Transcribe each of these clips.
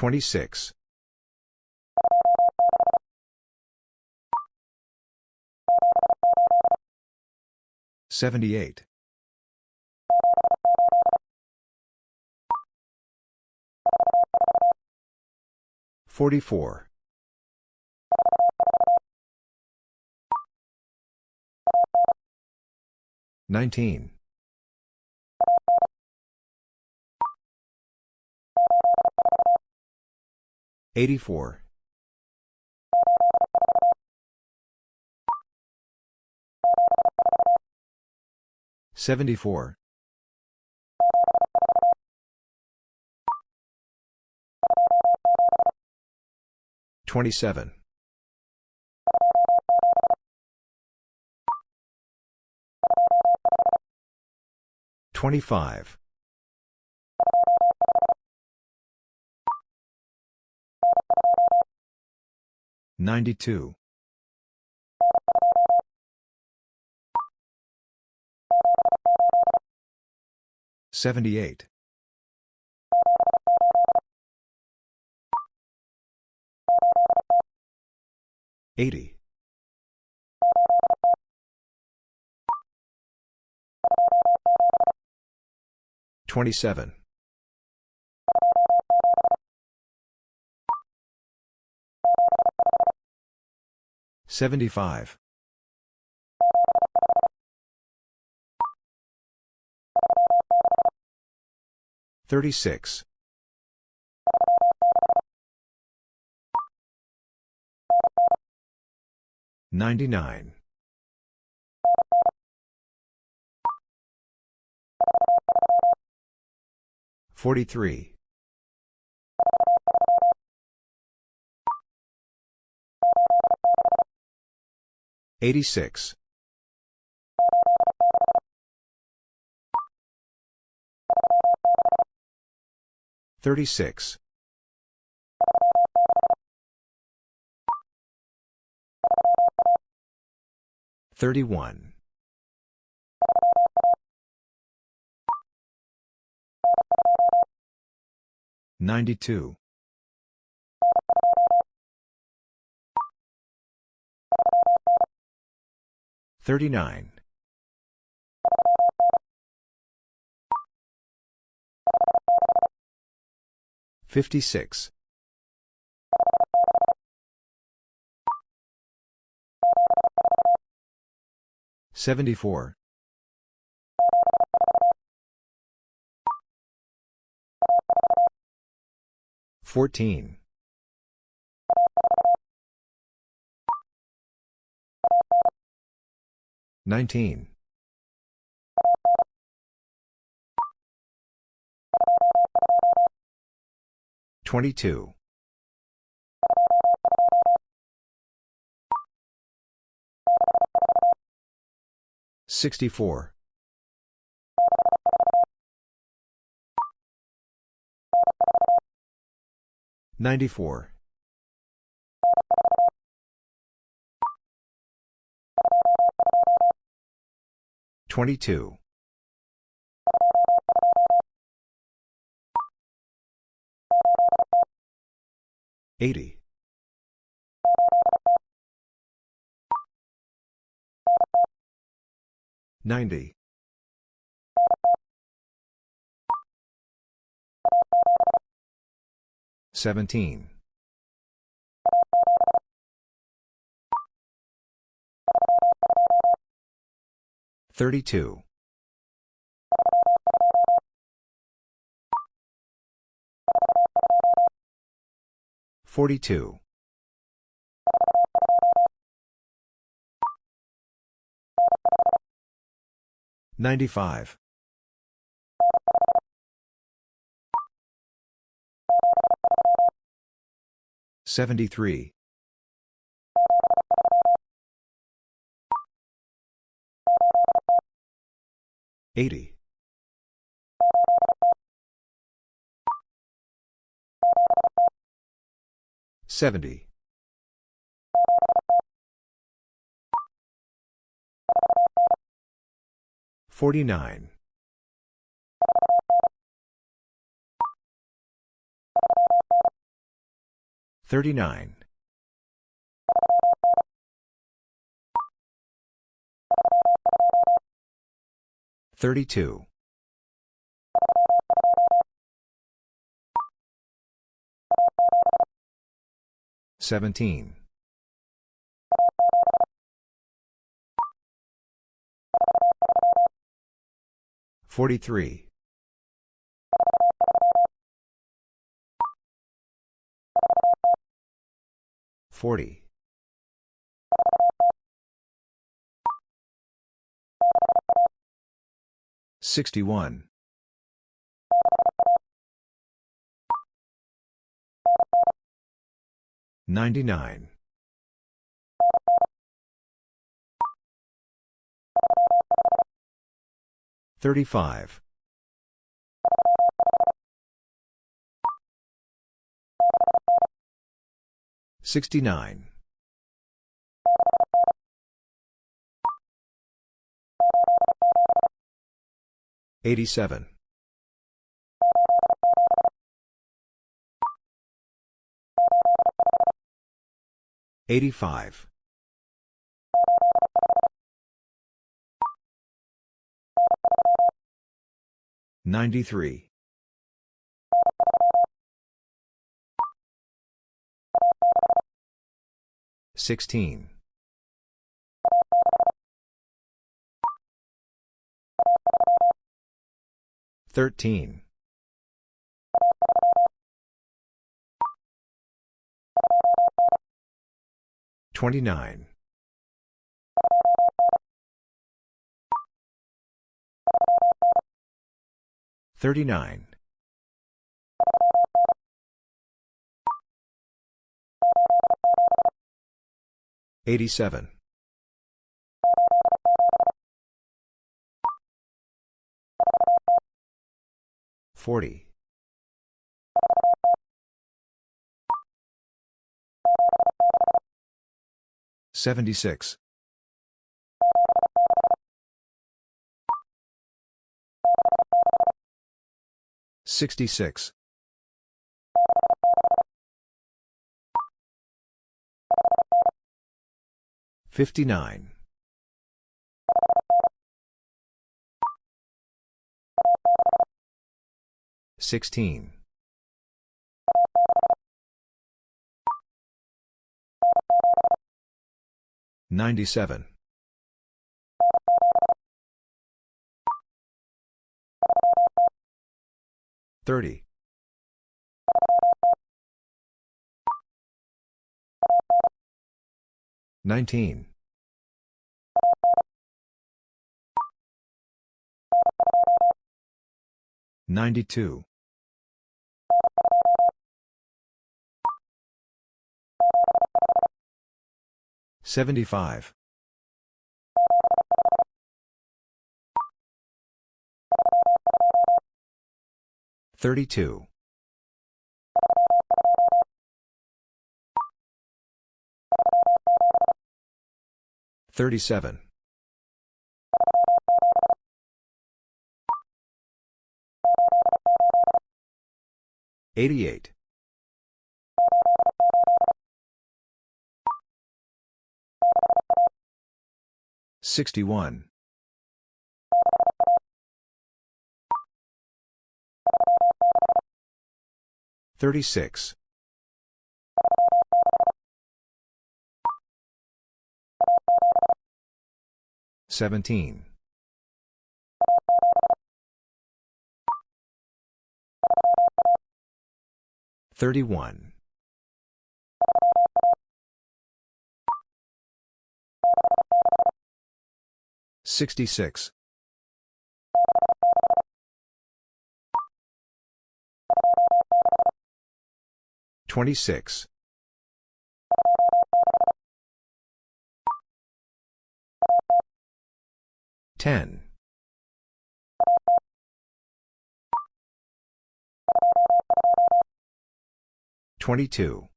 26. 78. 44. 19. 84. 74. 27. 25. 92. 78. 80. 27. 75. 36. 99. 43. 86. 36. 31. 92. 39. 56. 74. 14. 19. 22. 64. 94. 22. 80. 90. 17. 32. 42. 95. 73. 80. 70. 49. 39. 32. 17. 43. 40. 61. 99. 35. 69. 87. 85. 93. 16. 13. 29. 39. 87. 40. 76. 66. 59. 16. 97. 30. 19. 92. 75. 32. 37. 88. 61. 36. 17. 31. 66. 26. 10. 22.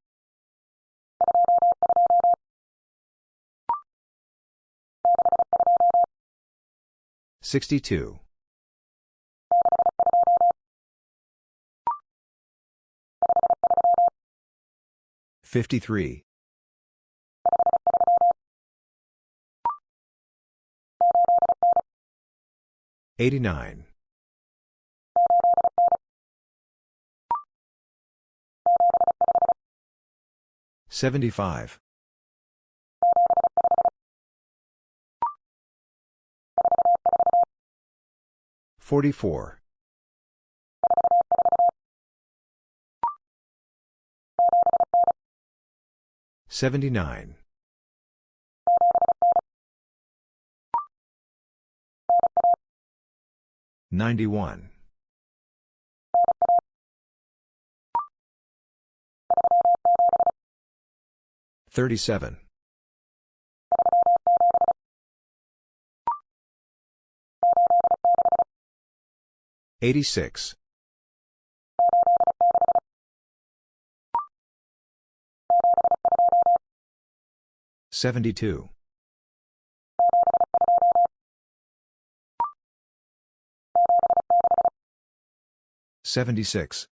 62. 53. 89. 75. 44. 79. 91. 37. 86. 72. 76.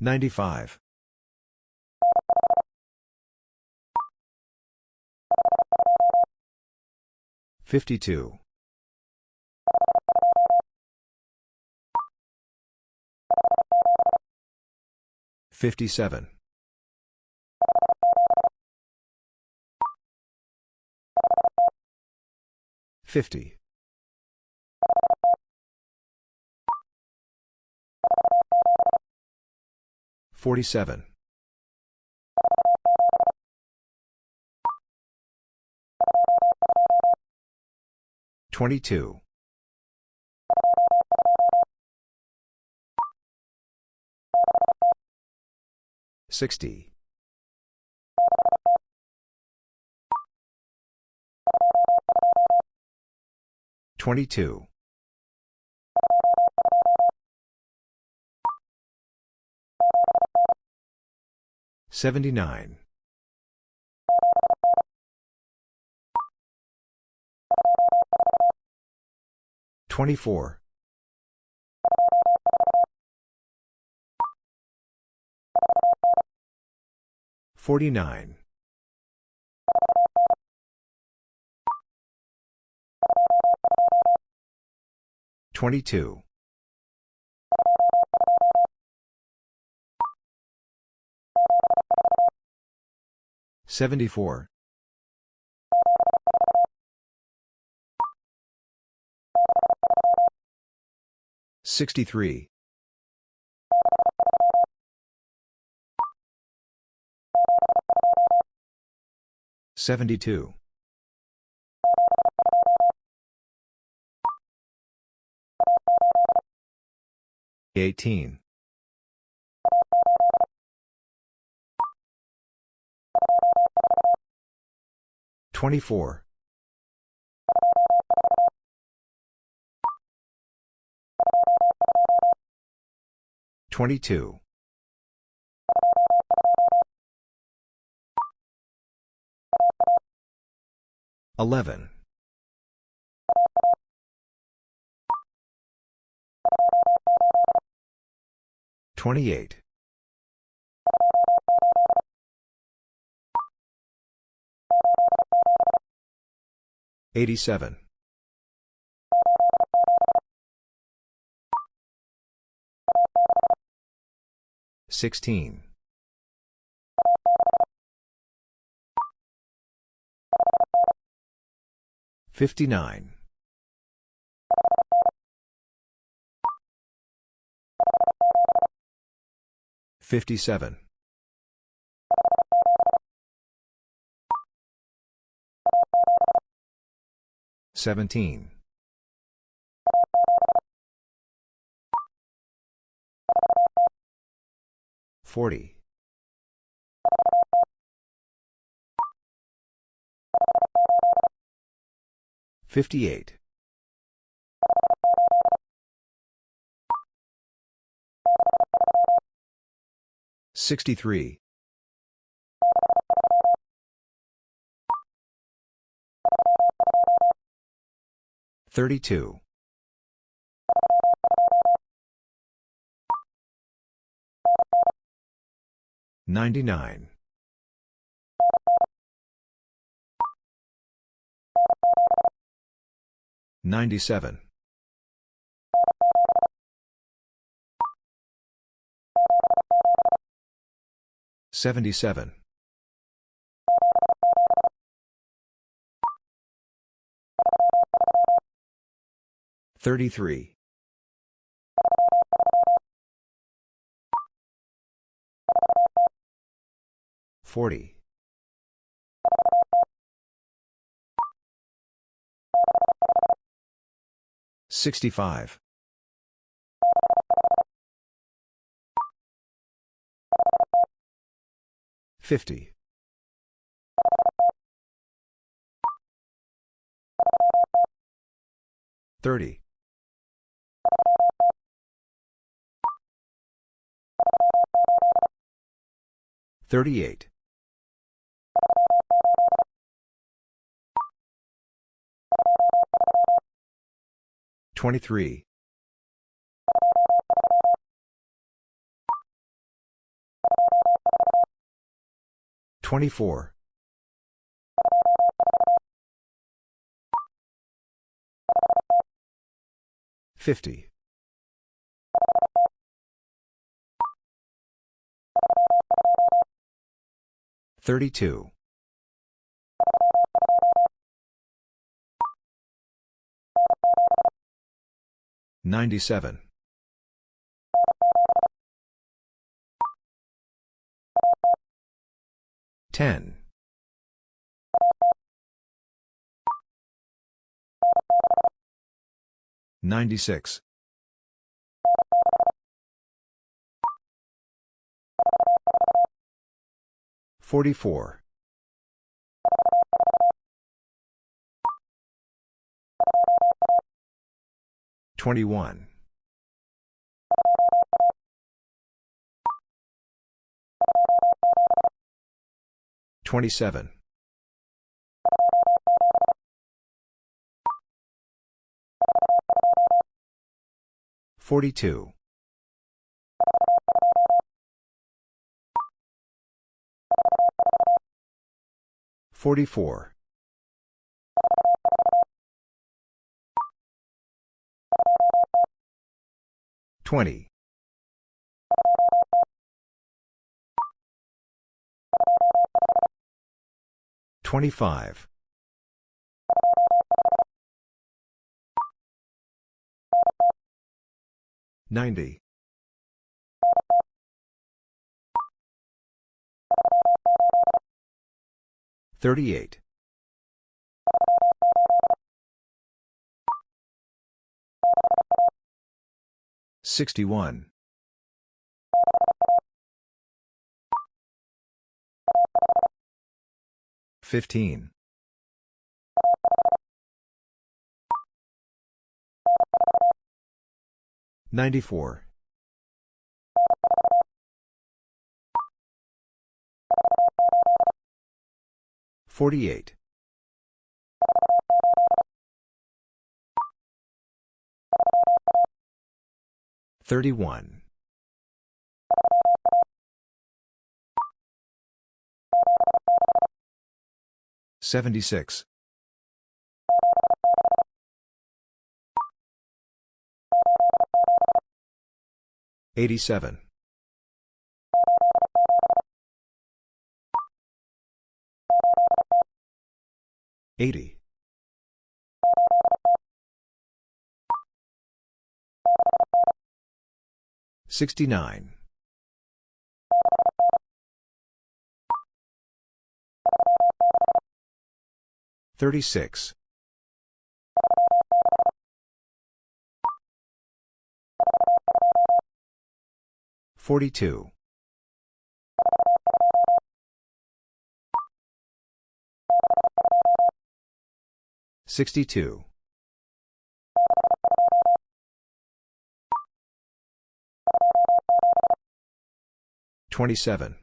95. 52. 57. 50. 47. 22. 60. 22. 79. 24. 49. 22. 74. 63. 72. 18. 24. 22. 11. 28. 87. 16. 59. 57. 17. 40. 58. 63. 32. 99. 97. 77. 33. 40. 65. 50. 30. 38. 23. 24. 50. 32. 97. 10. 96. 44. 21. 27. 42. 44. 20. 25. 90. 38. 61. 15. 94. 48. 31. 76. 87. 80. 69. 36. 42. 62. 27.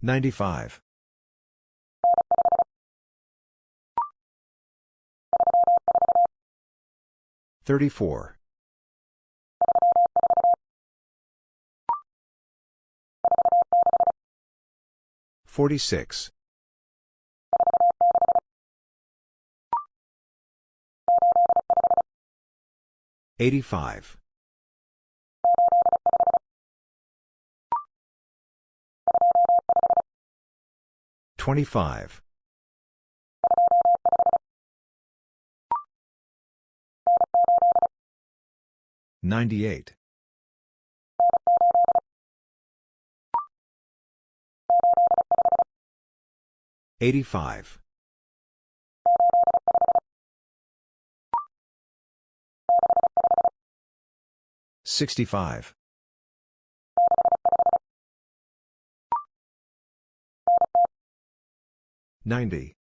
95. 34. 46. 85. 25. 98. 85. 65. 90.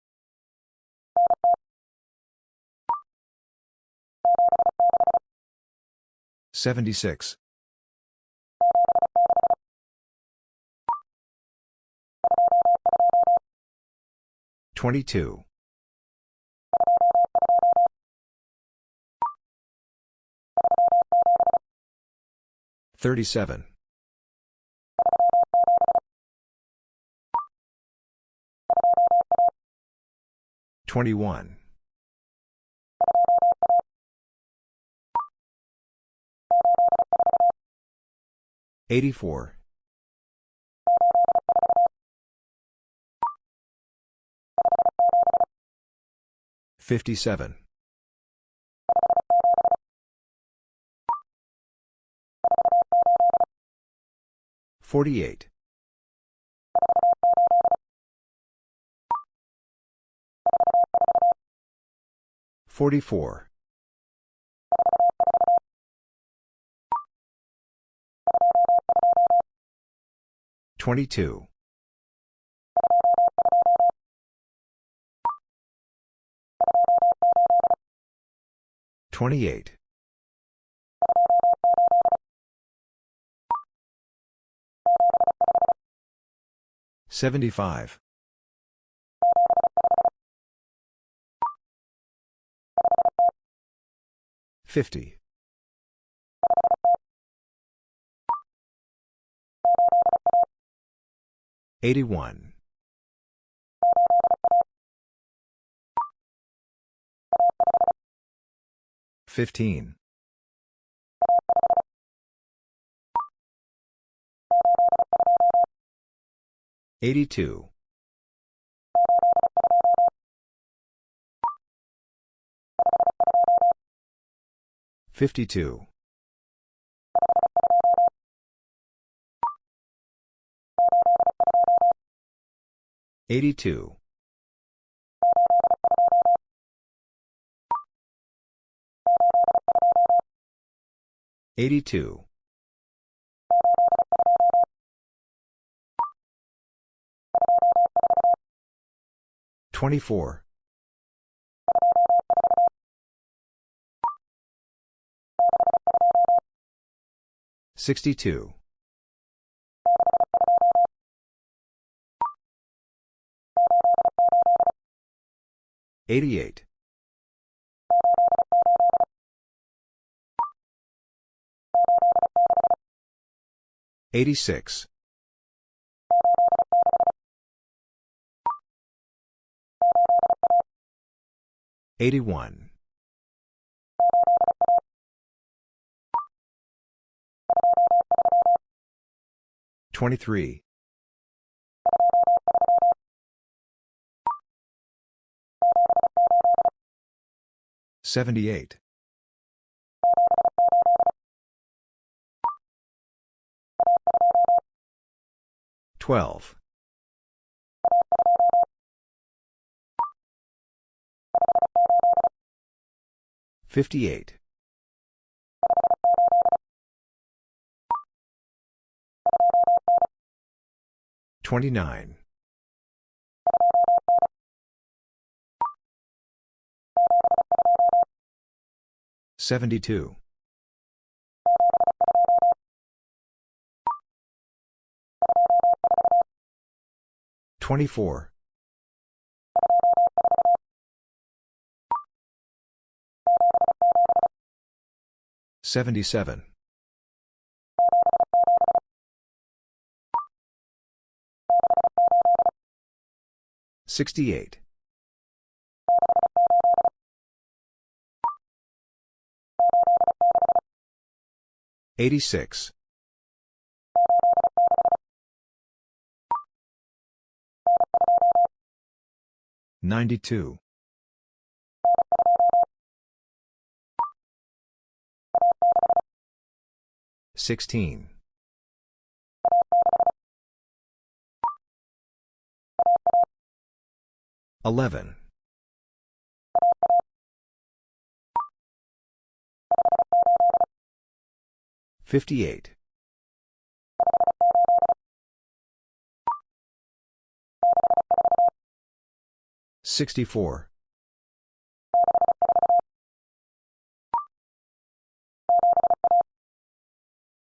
76. 22. 37. 21. 84. 57. 48. 44. 22. 28. 75. 50. 81. 15. 82. 52. 82. 82. 24. 62. 88. 86. 81. 23. 78. 12. 58. 29. 72. 24. 77. 68. 86. 92. 16. 11. 58. 64.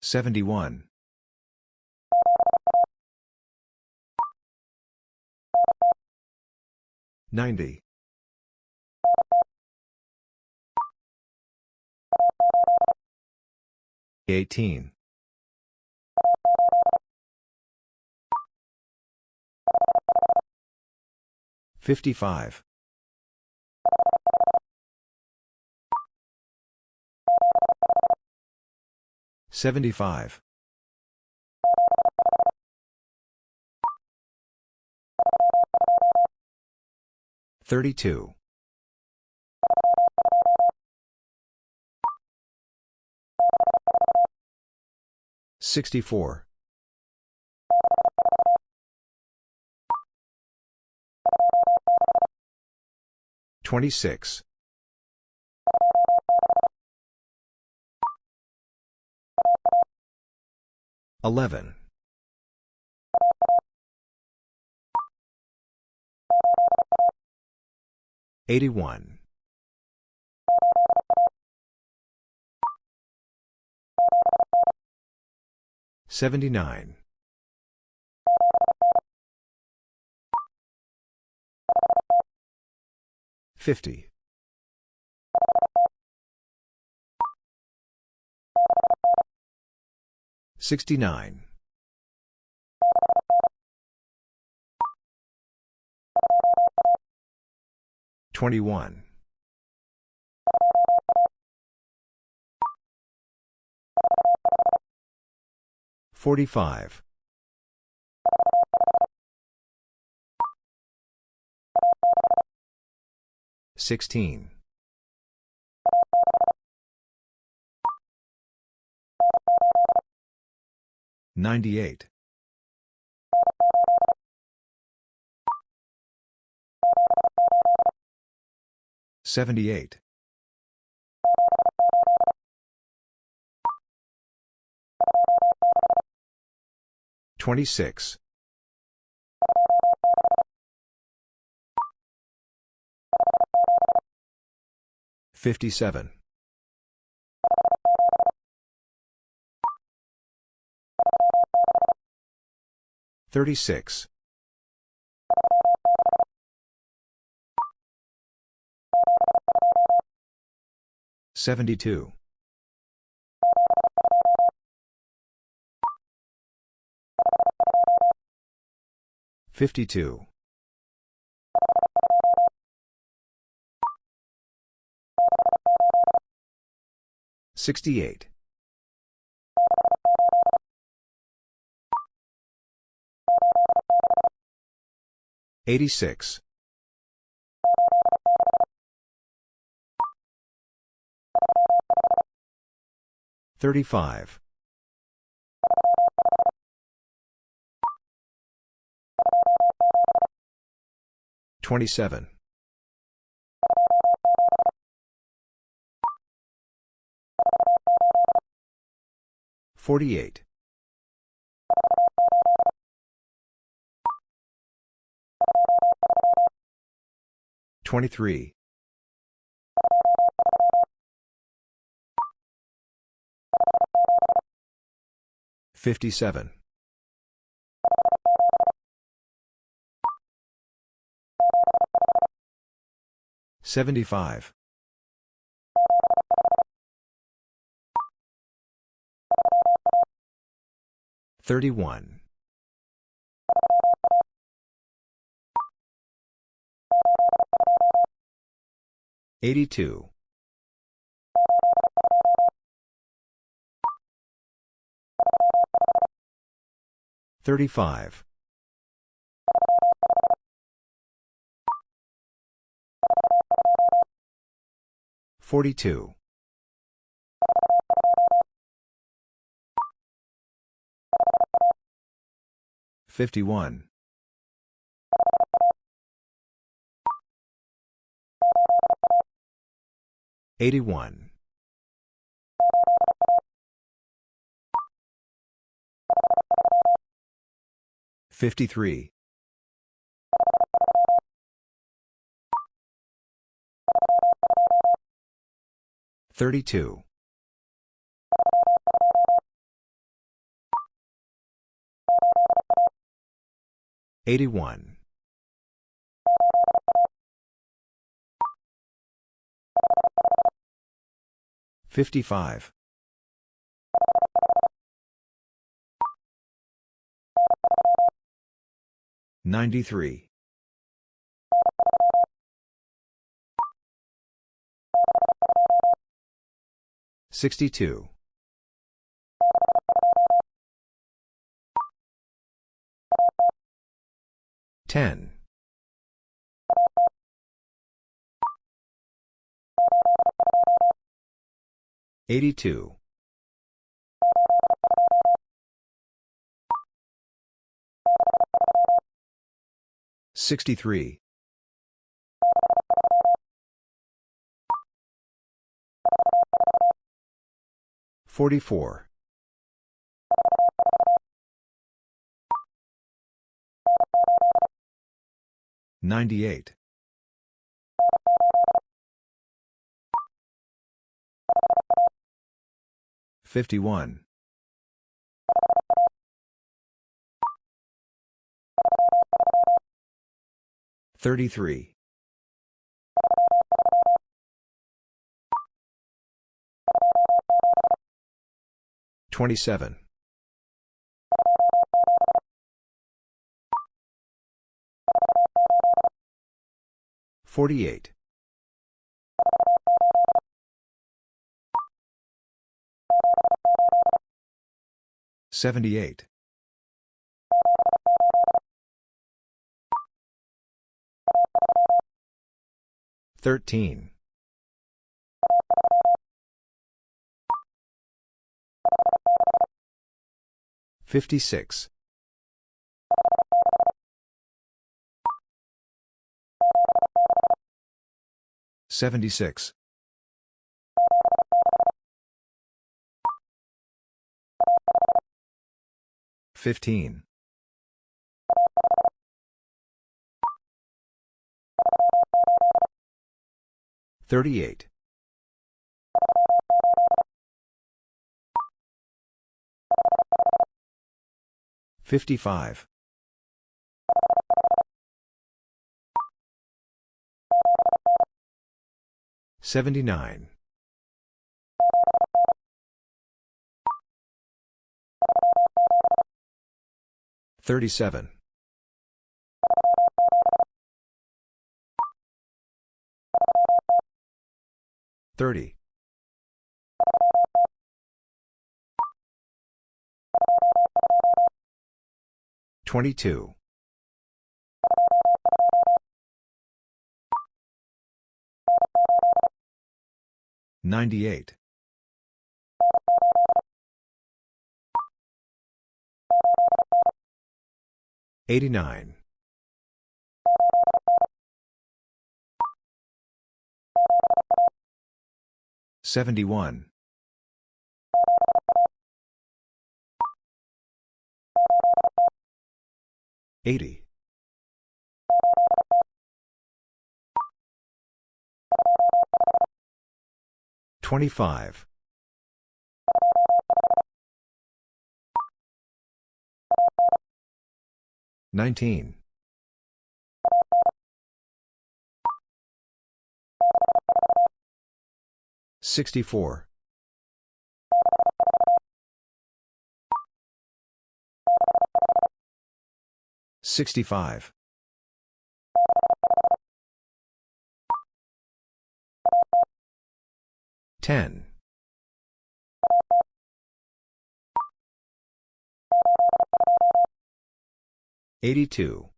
71. 90. 18. 55. 75. 32. 64. 26. 11. 81. 79. 50. 69. 21. 45. 16. 98. 78. 26. 57. 36. 72. 52. 68. 86. 35. 27. 48. 23. 57. 75. 31. 82. 35. 42. 51. 81. 53. 32. 81. 55. 93. 62. 10. 82. 63. 44. 98. 51. 33. 27. 48. 78. 13. 56. 76. 15. 38. 55. 79. 37. 30. 22. 98. 89. 71. 80. 25. 19. 64. 65. 10. 82.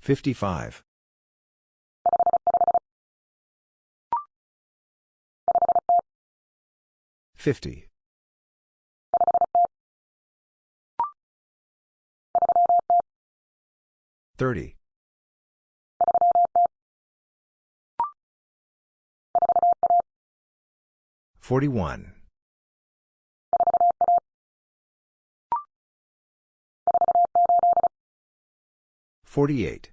55. 50. 30. 41. 48.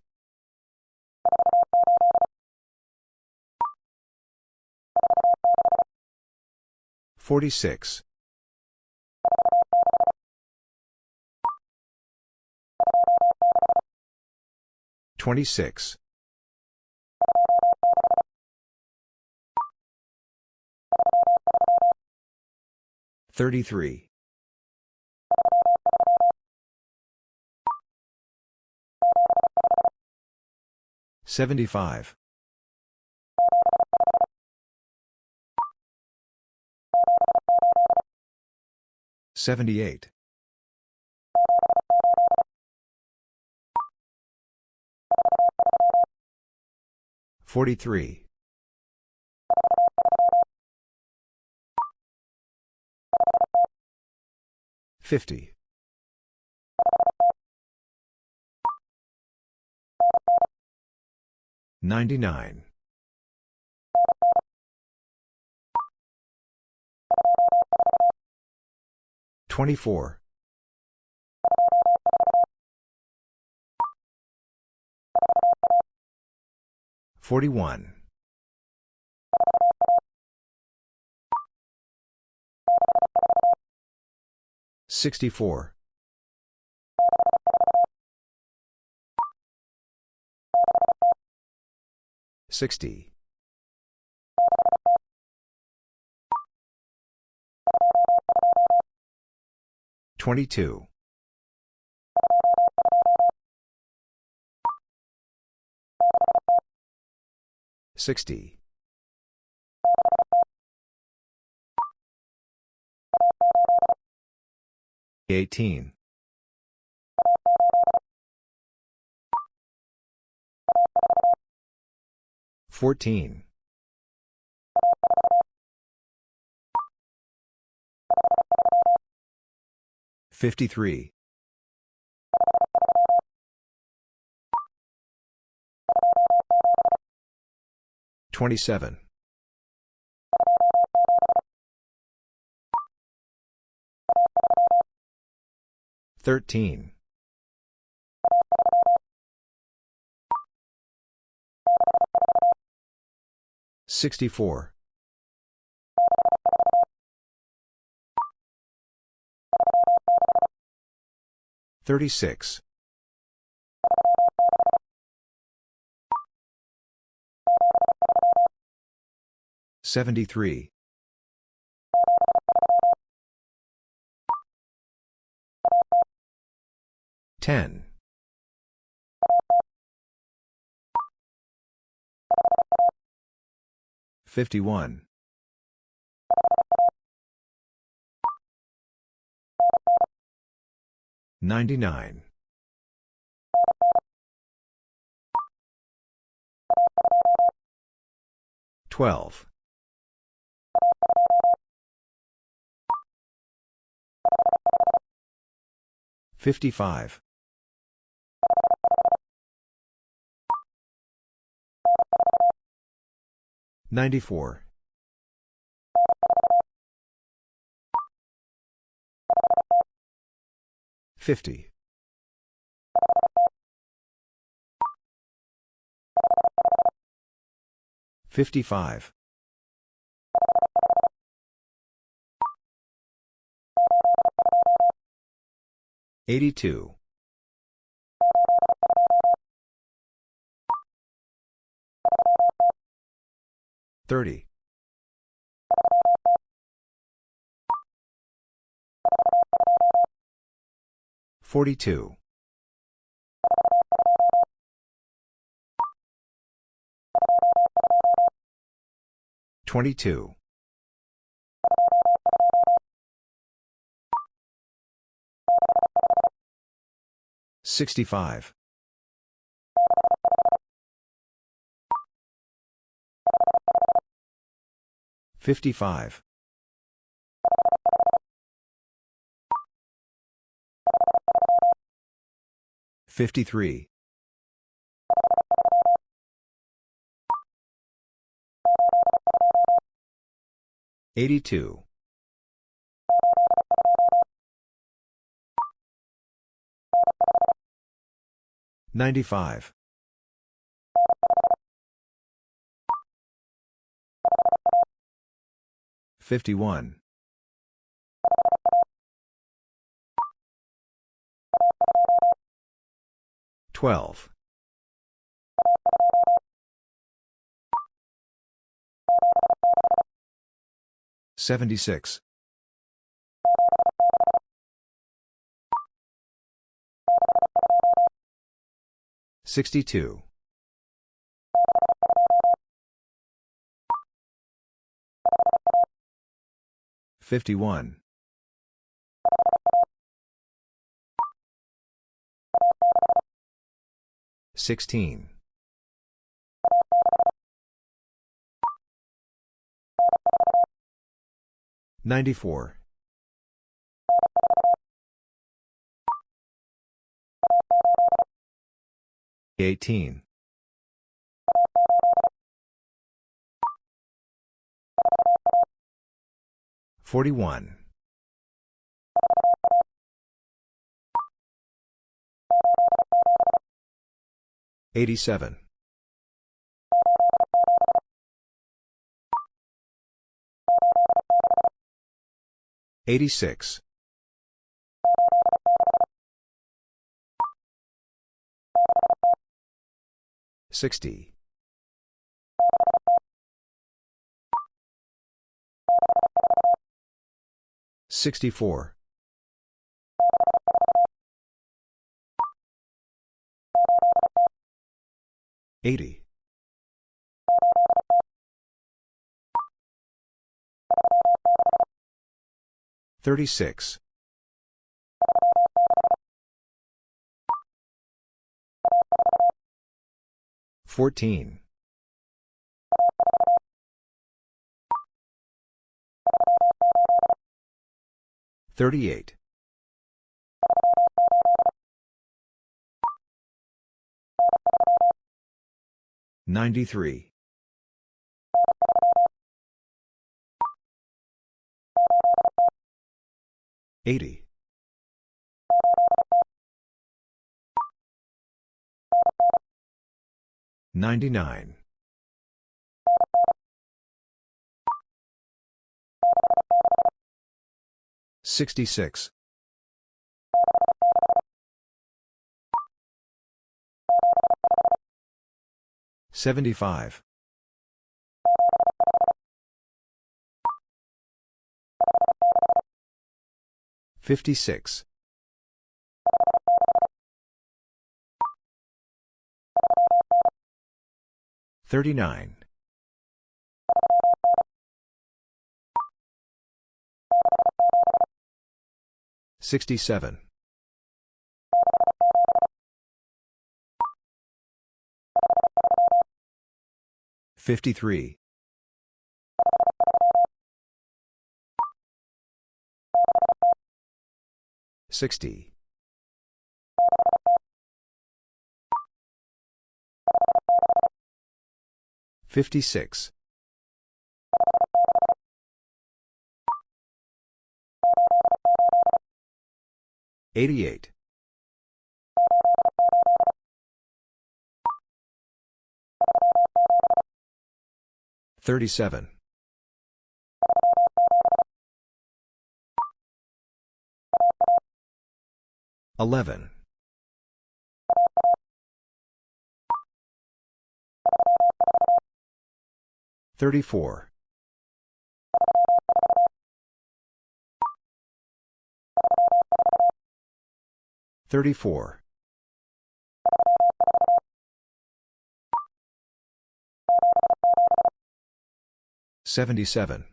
46. 26. 33. 75. 78. 43. 50. 99. 24. 41. 64. 60. 22. 60. 18. 14. 53. 27. 13. 64. 36. 73. 10. 51. 99. 12. 55. 94. 50. 55. 82. Thirty. Forty-two. Twenty-two. Sixty-five. 55. 53. 82. 95. 51. 12. 76. 62. 51. 16. 94. 18. 41. 87. 86. 60. 64. 80. 36. 14. 38. 93. 80. 99. 66. 75. 56. 39. 67. 53. 60. 56. 88. 37. 11. 34. 34. 77.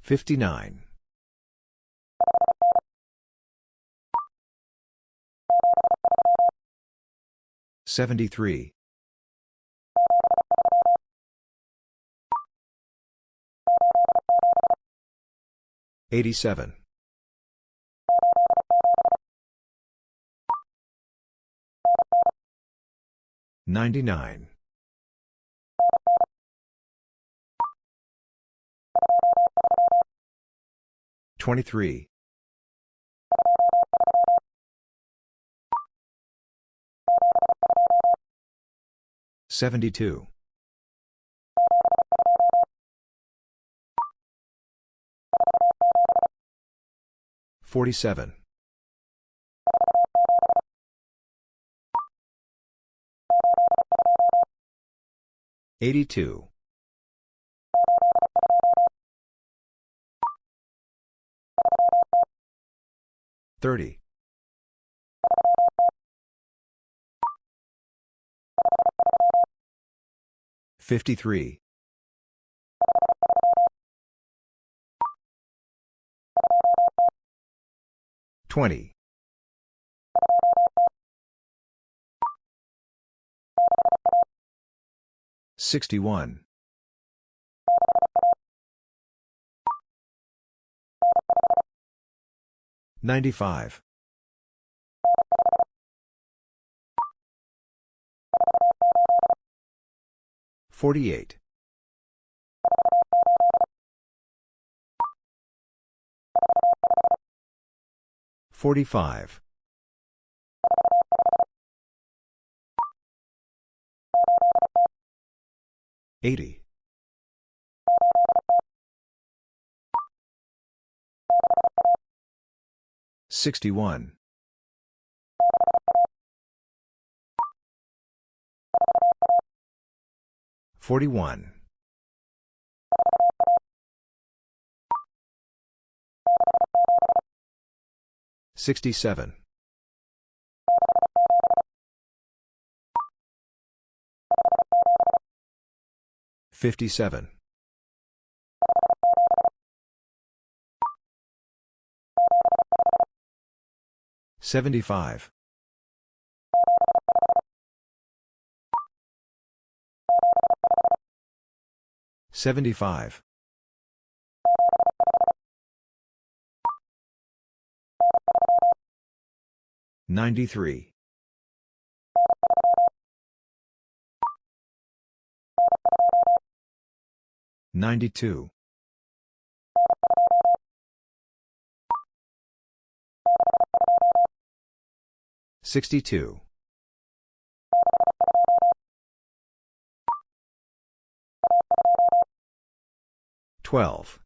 59. 73. 87. 99. 23. 72. 47. 82. 30. 53. 20. 61. 95. 48. 45. 80. 61. 41. 67. 57. 75. 75. 93. 92. 62. 12.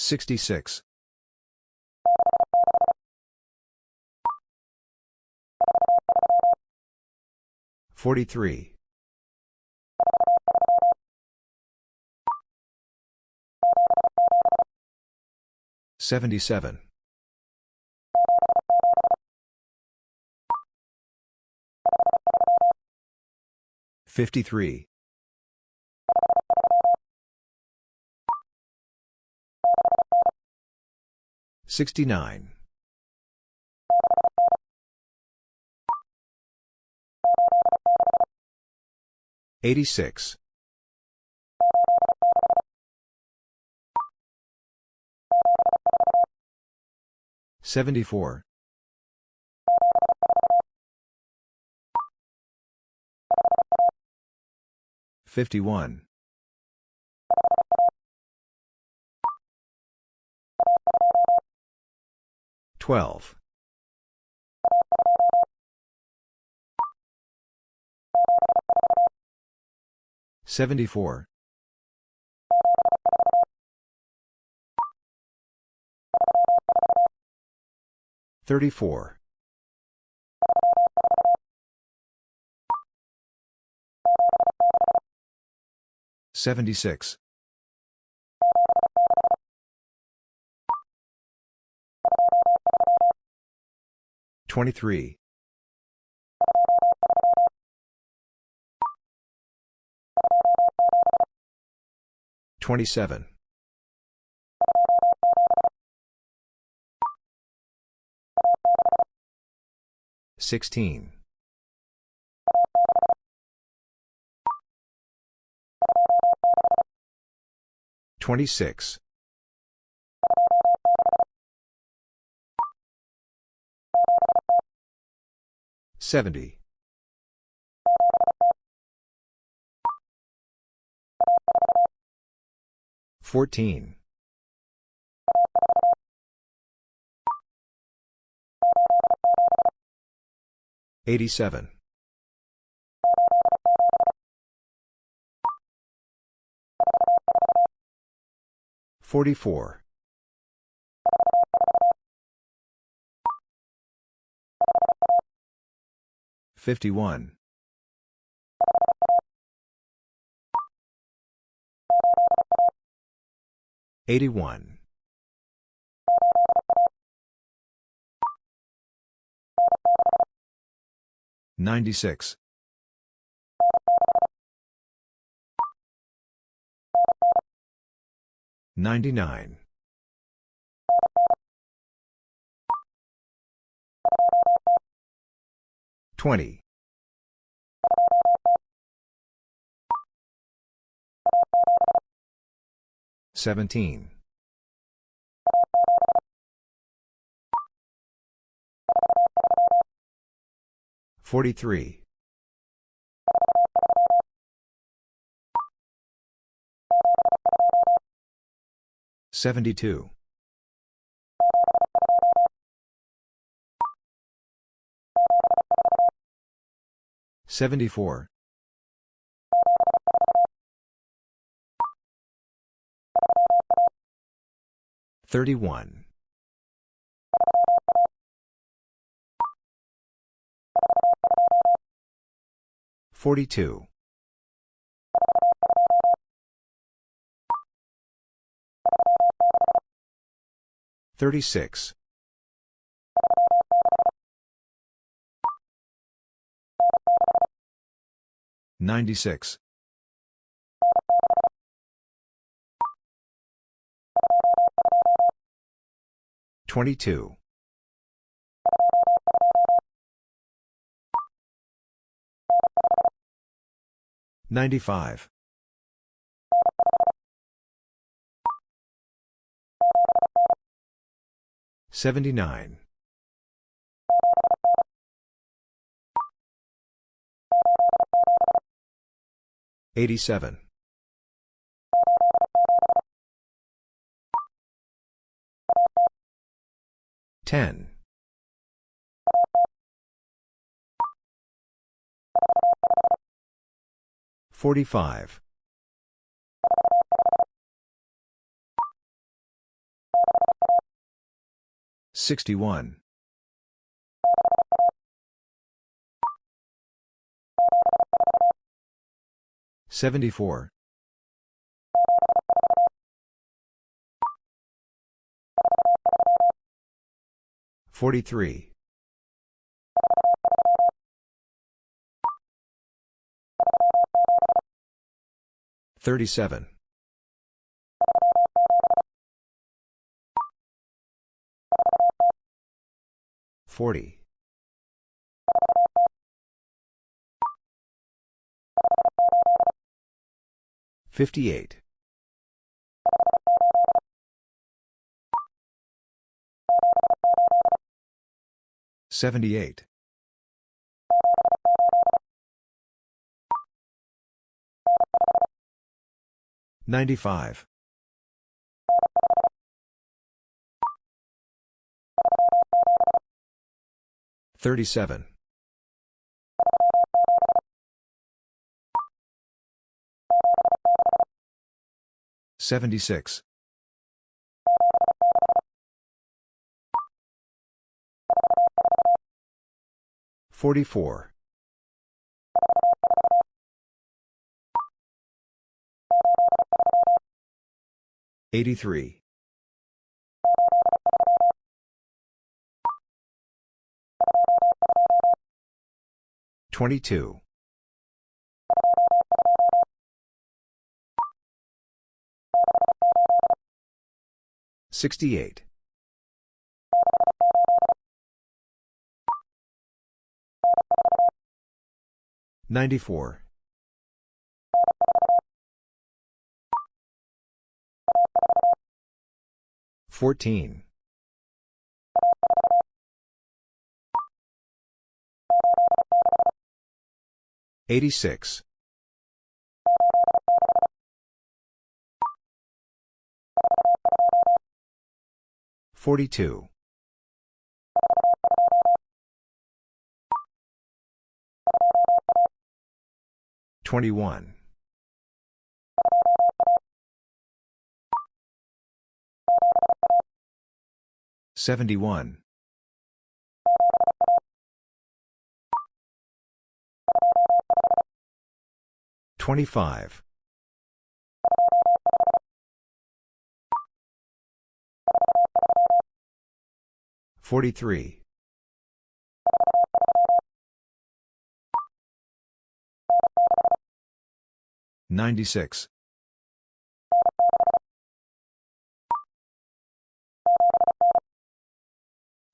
66. 43. 77. 53. 69. 86. 74. 51. twelve. Seventy-four. Thirty-four. Seventy-six. 23. 27. 16. 26. 70. 14. 87. 44. 51. 81. 96. 99. 20. 17. 43. 72. 74. 31. 42. 36. 96. 22. 95. 79. 87. 10. 45. 61. 74. 43. 37. 40. 58. 78. 95. 37. 76. 44. 83. 22. 68. 94. 14. 86. 42. 21. 71. 25. 43. 96.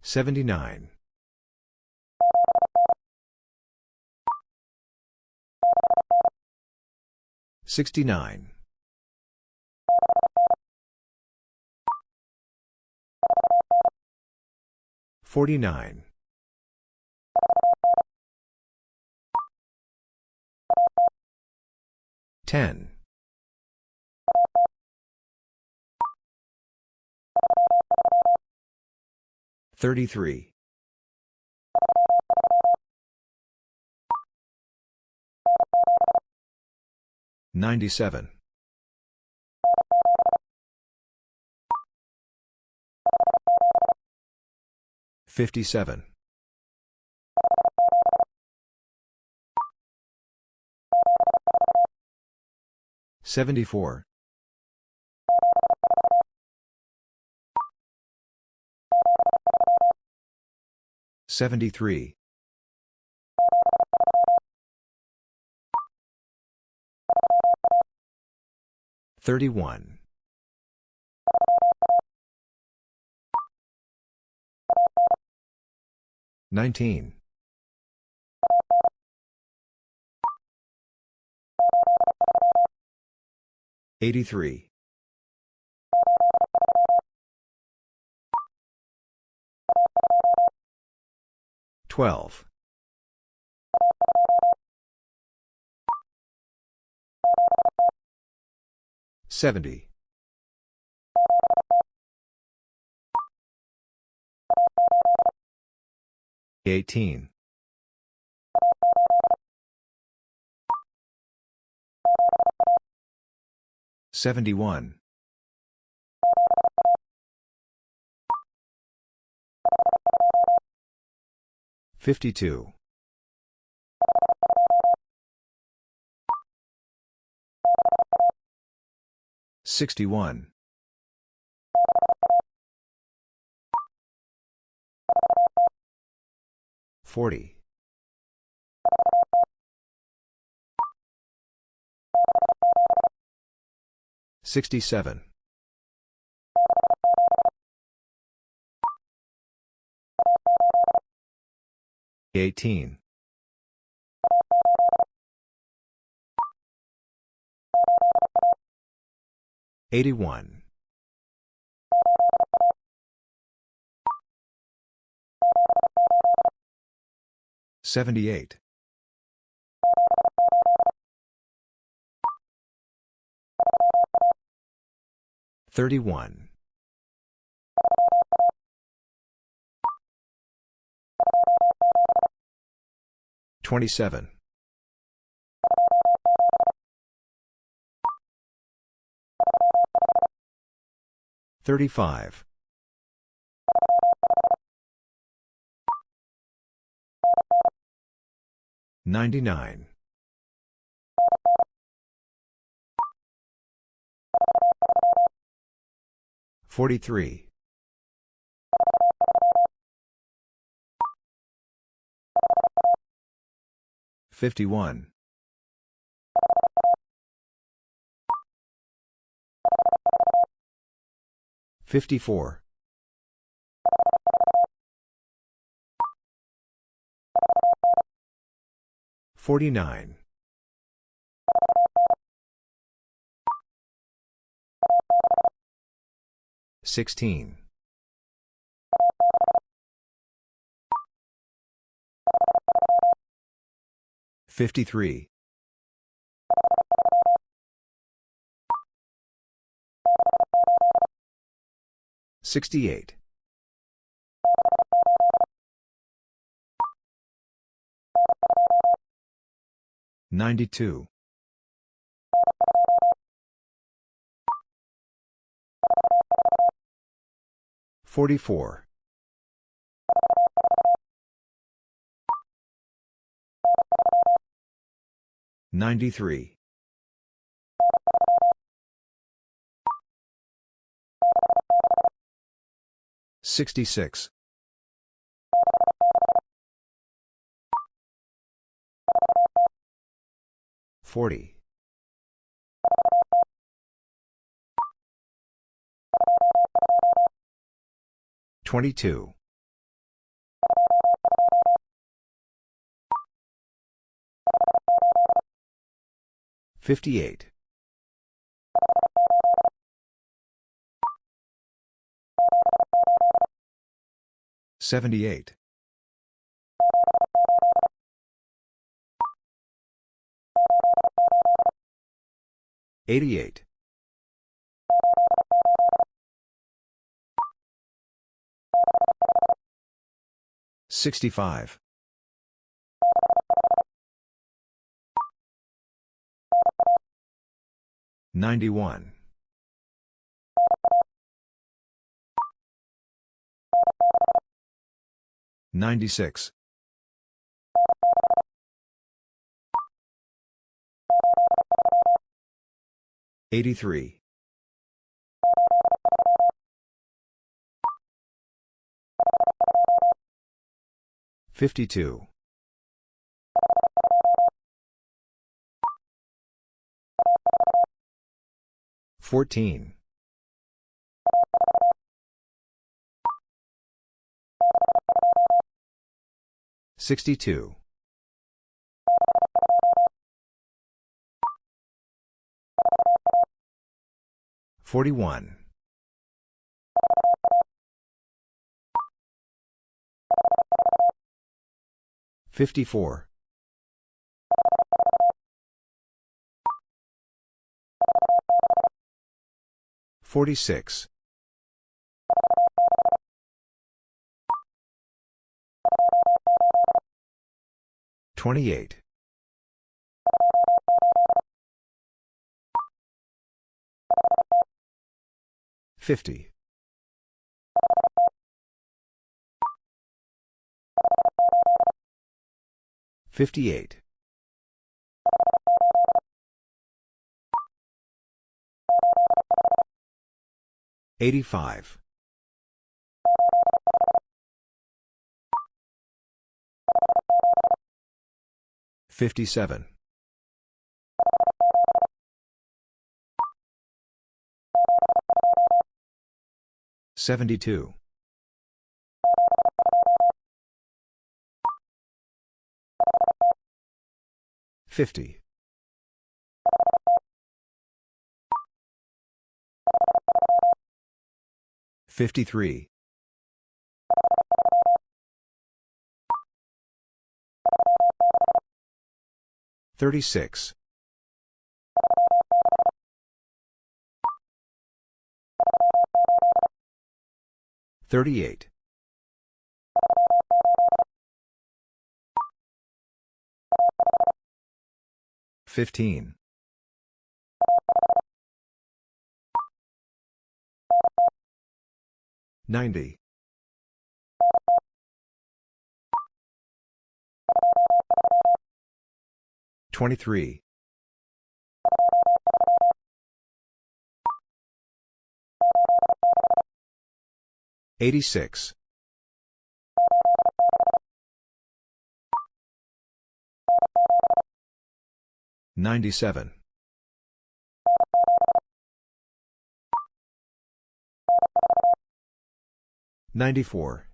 79. 69. 49. 10. 33. 97. 57. 74. 73. 31. 19. 83. 12. 70. 18. 71. 52. 61. 40. 67. 18. 81. 78. 31. 27. 35. 99. 43. 51. 54. 49. 16. 53. 68. 92. 44. 93. 66. 40. 22. 58. 78. 88. 65. 91. 96. 83. 52. 14. 62. 41. 54. 46. 28. 50. 58. 85. 57. 72. 50. 53. 36. 38. 15. 90. 23. 86. 97. 94.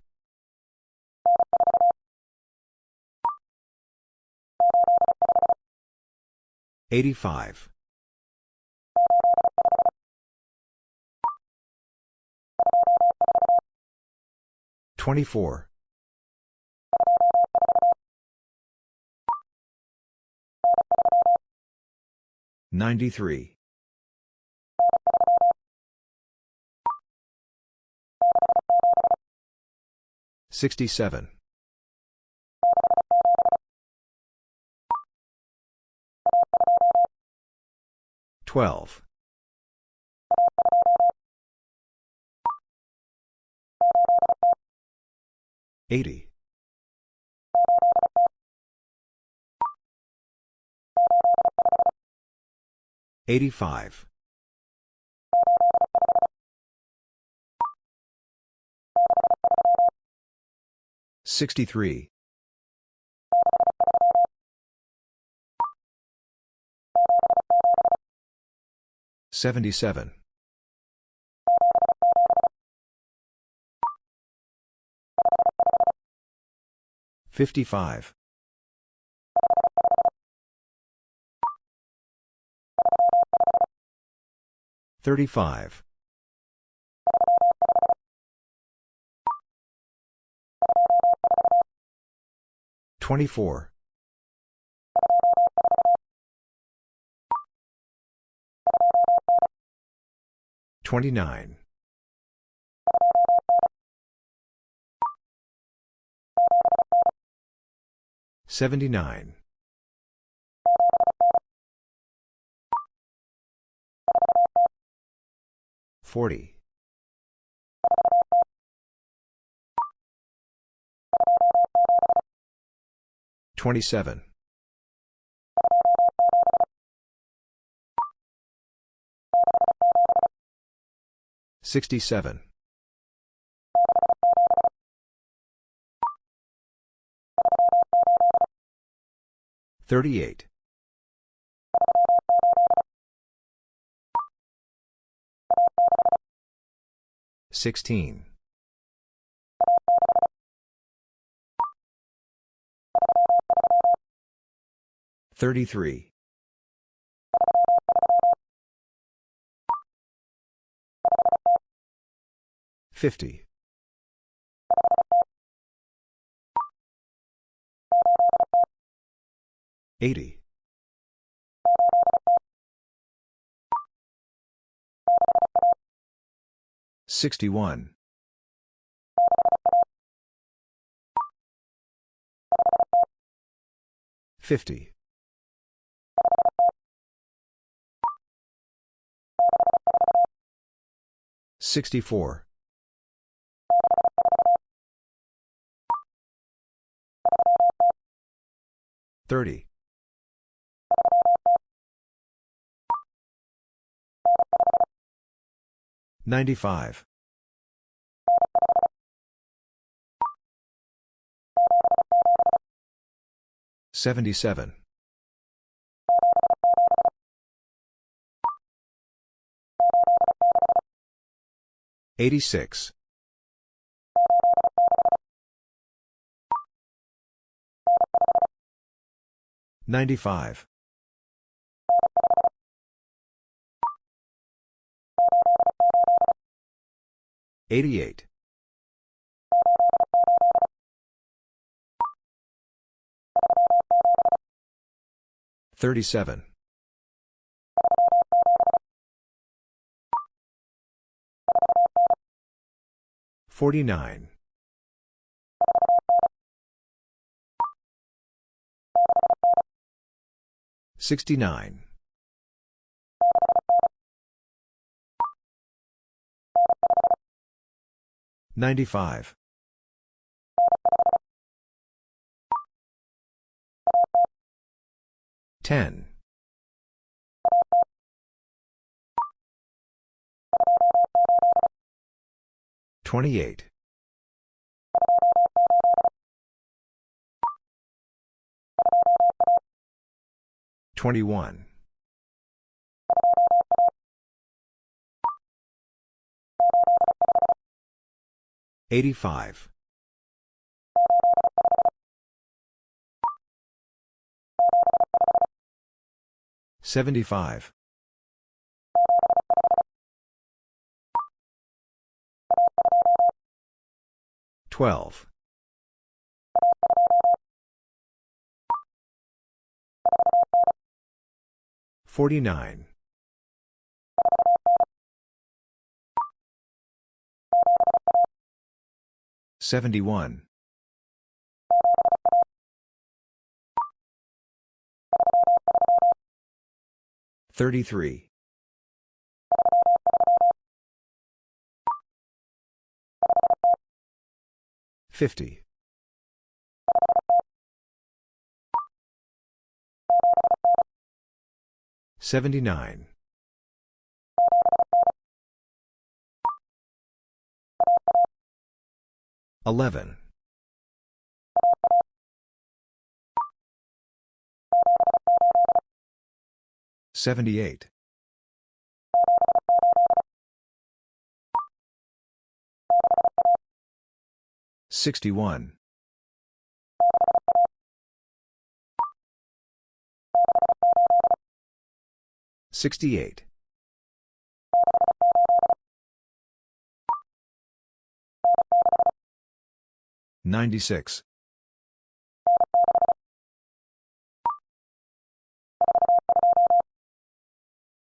85. 24. 93. 67. 12. 80. 85. 63. 77. 55. 35. 24. 29. 79. 40. 27. 67. 38. 16. 33. 50. 80. 61. 50. 64. 30. 95. 77. 86. 95. 88. 37. 49. 69. 95. 10. 28. 21. 85. 75. 12. 49. 71. 33. 50. 79. 11. 78. 61. 68. 96.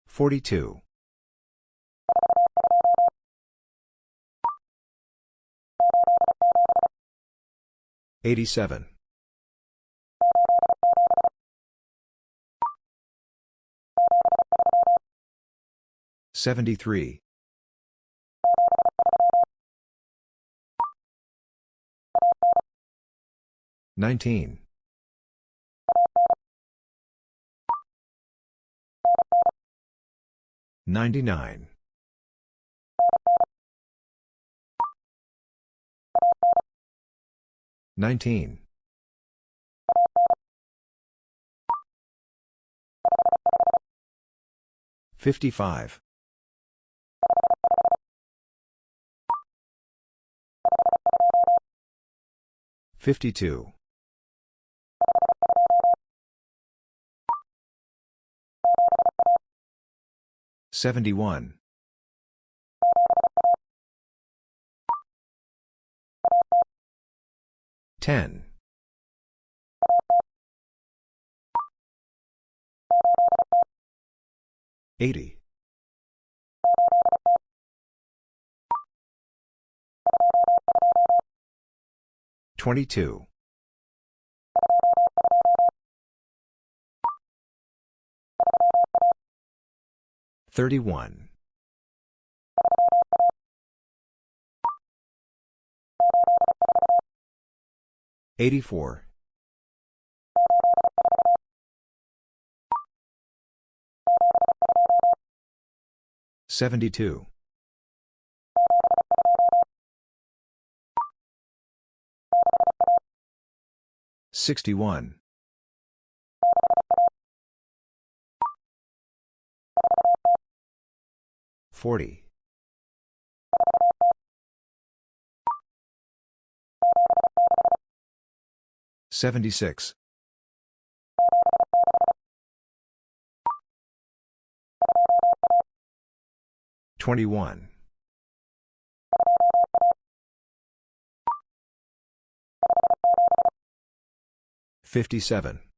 42. 87. 73. 19. 99. 19. 55. 52. 71. 10. 80. 22. 31. 84. 72. 61. 40. 76. 21. 57.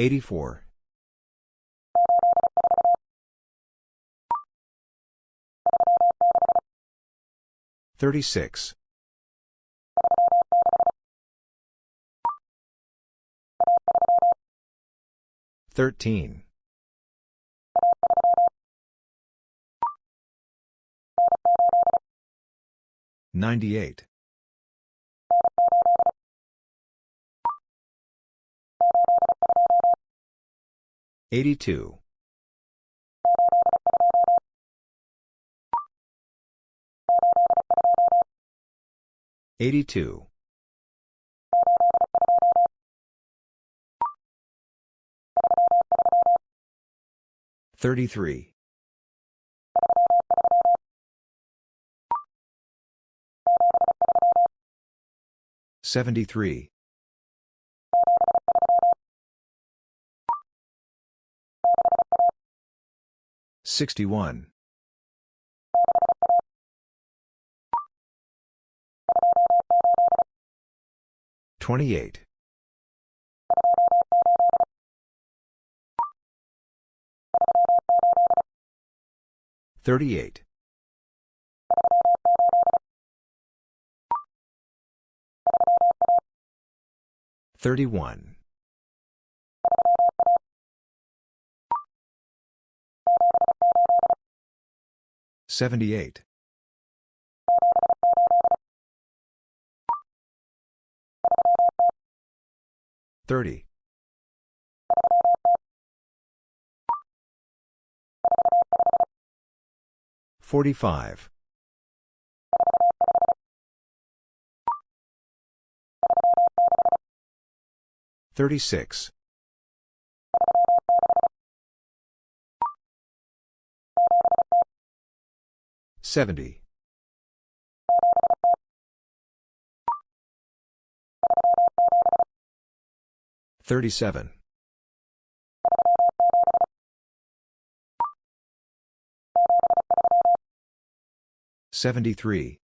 84. 36. 13. 98. 82. 82. 33. 73. 61. 28. 38. 31. 78. 30. 45. 36. 70. 37. 73.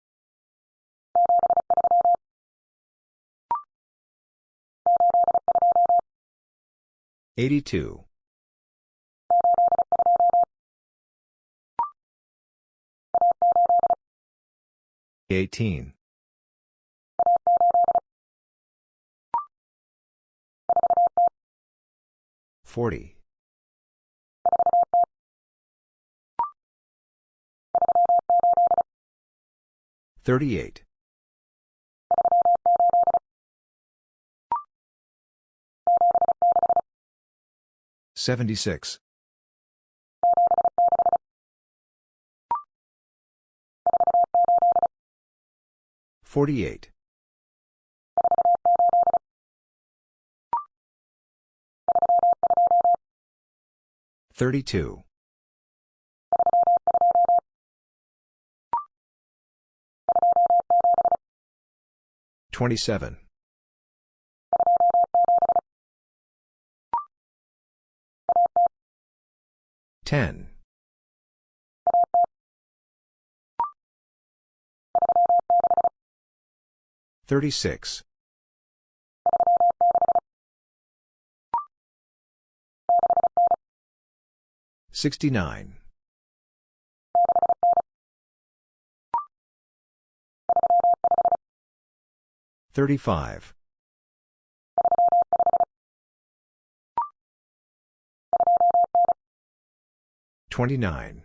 82. 18. 40. 38. 76. 48. 32. 27. 10. 36. 69. 35. 29.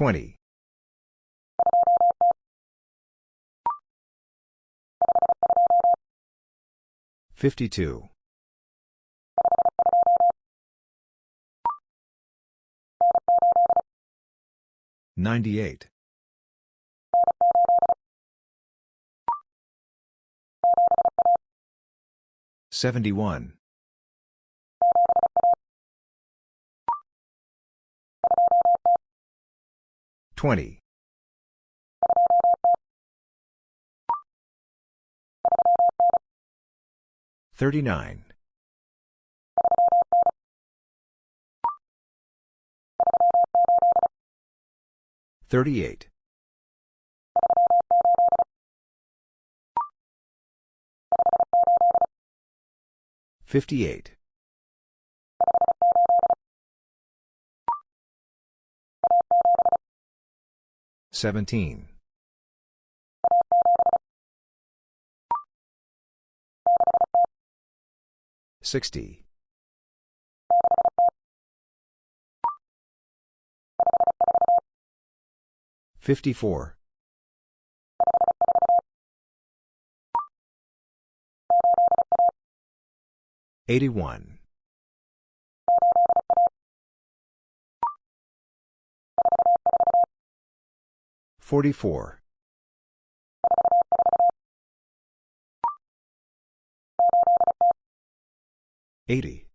20. 52. 98. 71. 20. 39. 38. 58. 17. 60. 54. 81. 44. 80.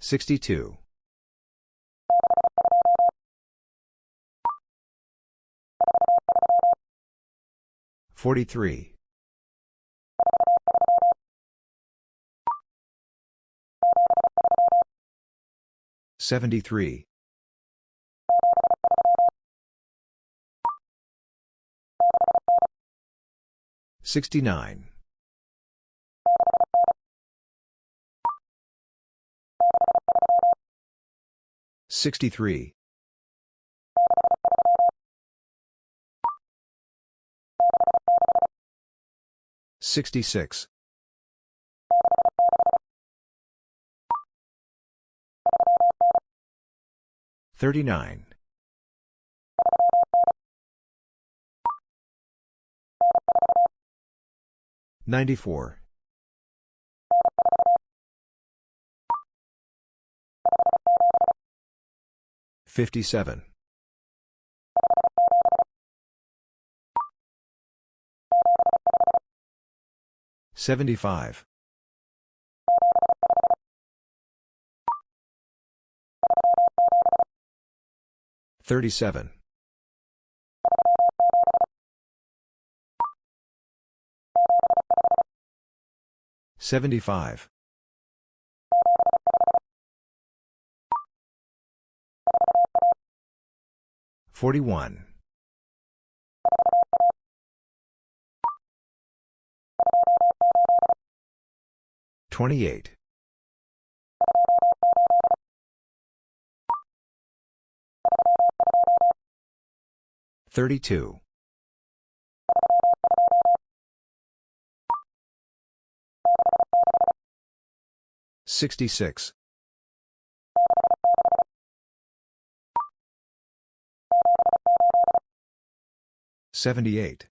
62. 43. 73. 69. 63. 66. 39. 94. 57. 75. 37. 75. 41. 28. 32. 66. 78.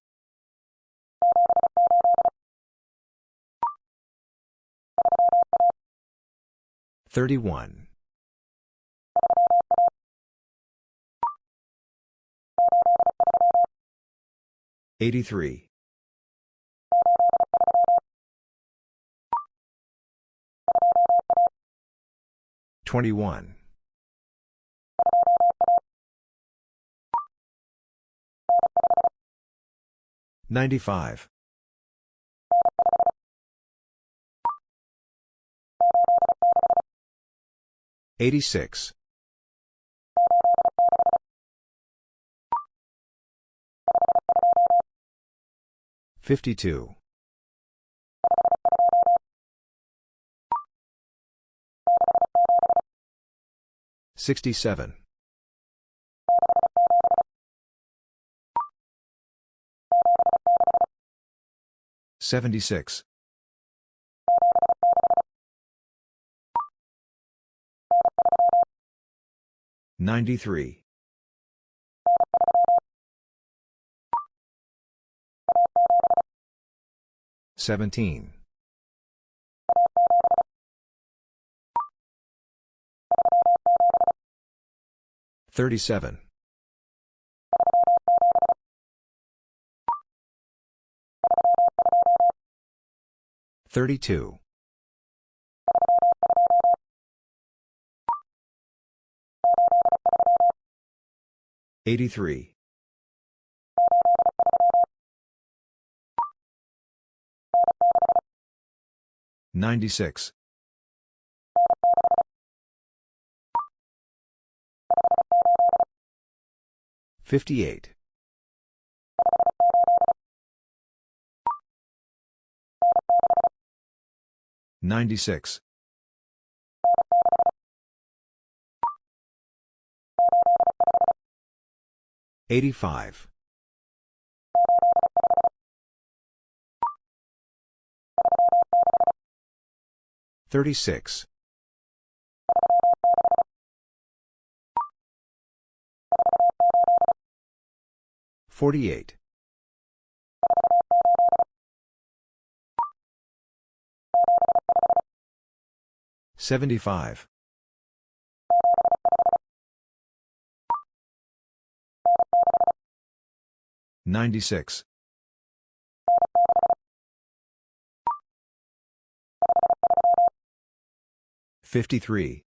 31. 83. 21. 95. 86. 52. 67. 76. 93. 17. 37. 32. 83. 96. 58. 96. 85. 36. 48. 75. 96. 53.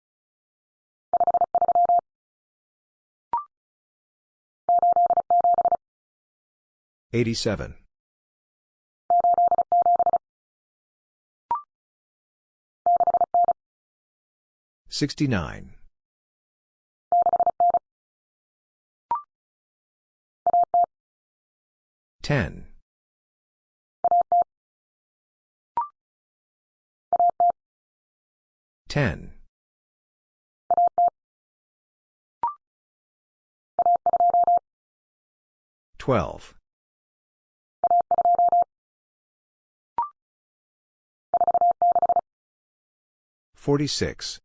87. 69. 10. 10. 12. 46.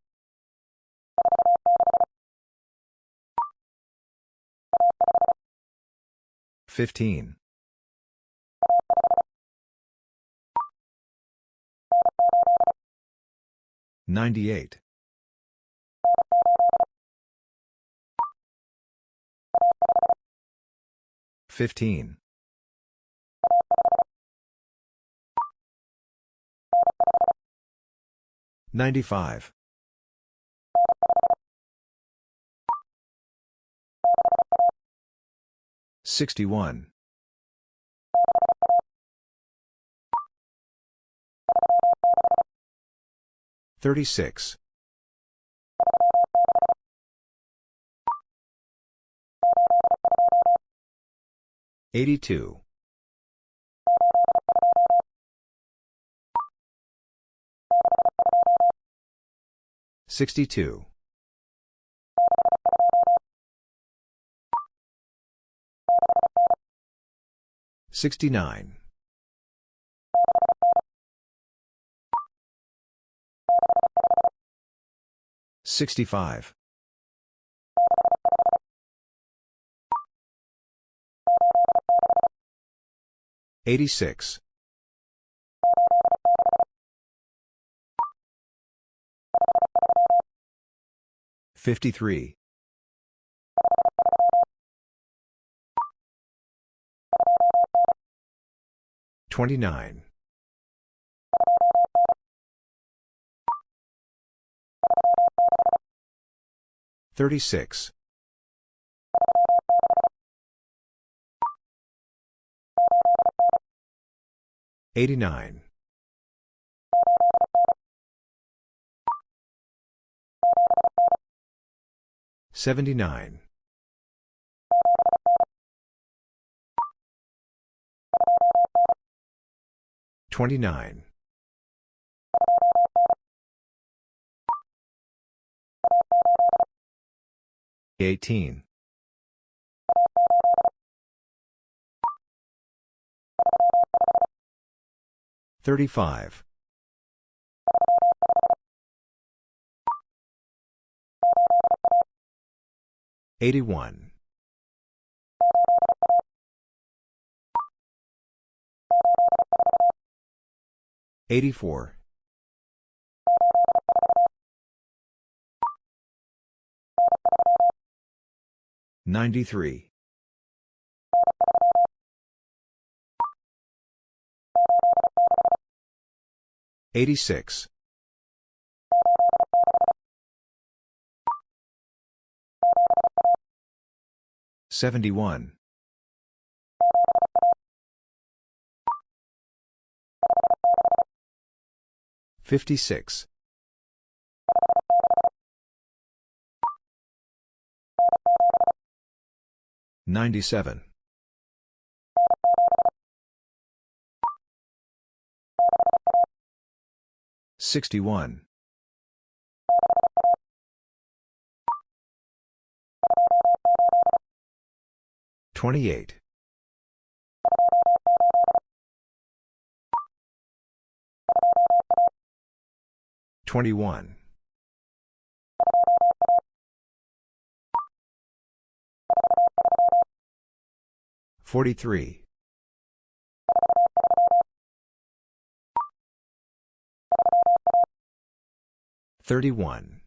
15. 98. 15. 95. 61. 36. 82. 62. 69. 65. 86. 53. 29. 36. 89. 79. 29. 18. 35. 81. 84. 93. 86. 71. 56. 97. 61. 28. 21. 43. 31.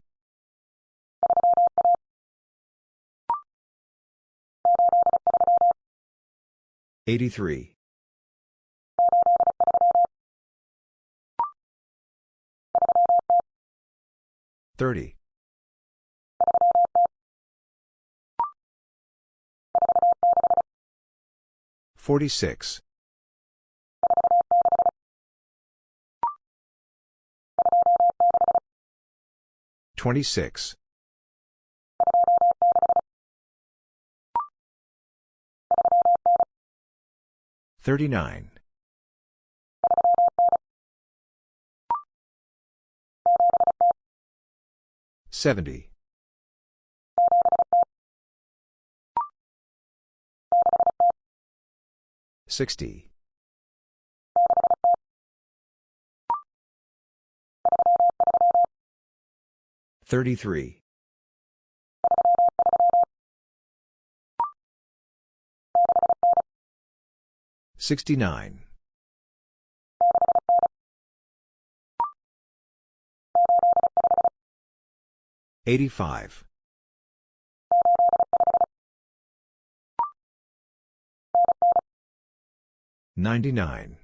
83. 30. 46. 26. 39. 70. 60. 33. 69. 85. 99.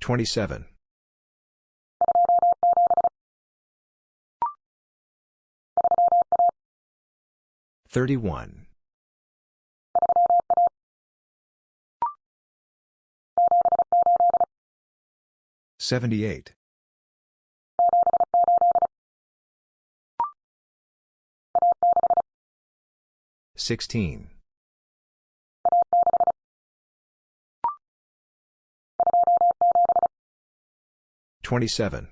27. 31. 78. 16. 27.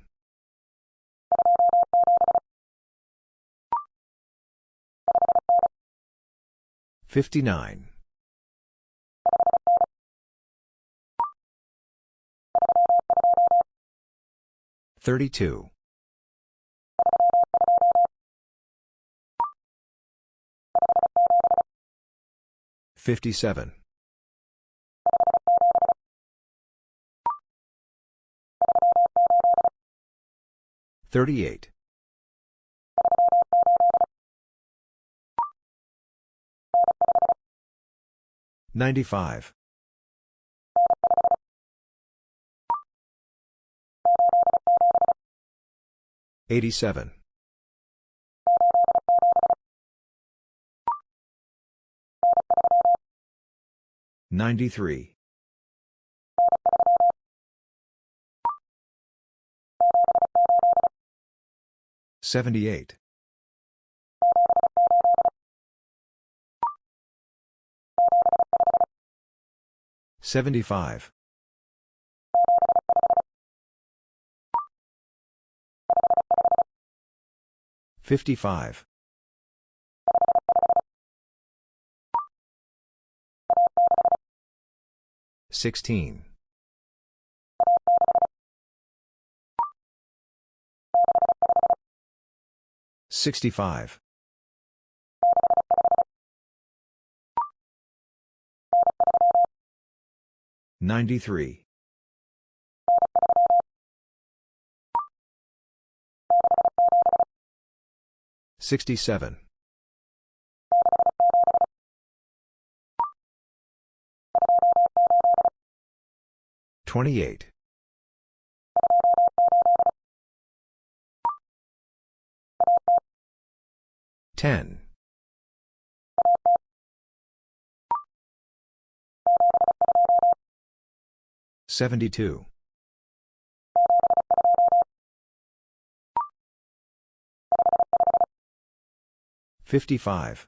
59. 32. 57. 38. 95. 87. 93. 78. 75. 55. 16. 65. 93. 67. 28. 10. 72. 55.